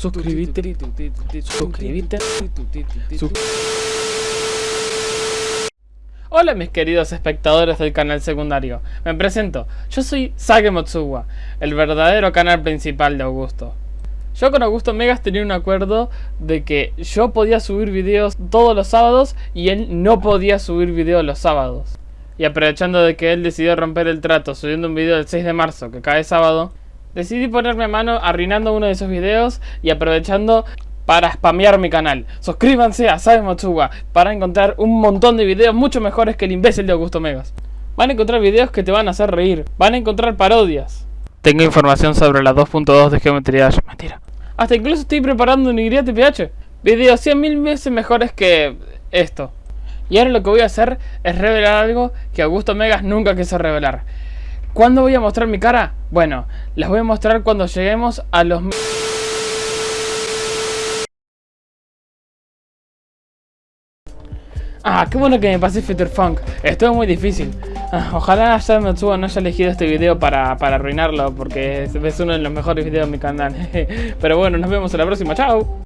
suscribite, suscribite, sus- Hola mis queridos espectadores del canal secundario, me presento, yo soy Sage Motsuwa, el verdadero canal principal de Augusto. Yo con Augusto Megas tenía un acuerdo de que yo podía subir videos todos los sábados y él no podía subir videos los sábados. Y aprovechando de que él decidió romper el trato subiendo un video el 6 de marzo que cae sábado, decidí ponerme a mano arruinando uno de esos videos y aprovechando para spamear mi canal. Suscríbanse a Sabe Motsuwa para encontrar un montón de videos mucho mejores que el imbécil de Augusto Megas. Van a encontrar videos que te van a hacer reír, van a encontrar parodias. Tengo información sobre la 2.2 de geometría Dash. Mentira. Hasta incluso estoy preparando un YTPH. Videos 100.000 veces mejores que esto. Y ahora lo que voy a hacer es revelar algo que Augusto Megas nunca quiso revelar. ¿Cuándo voy a mostrar mi cara? Bueno, las voy a mostrar cuando lleguemos a los... Ah, qué bueno que me pasé Future Funk. Estuvo muy difícil. Ah, ojalá ya Matsuo no haya elegido este video para, para arruinarlo, porque es, es uno de los mejores videos de mi canal. Pero bueno, nos vemos en la próxima. ¡Chao!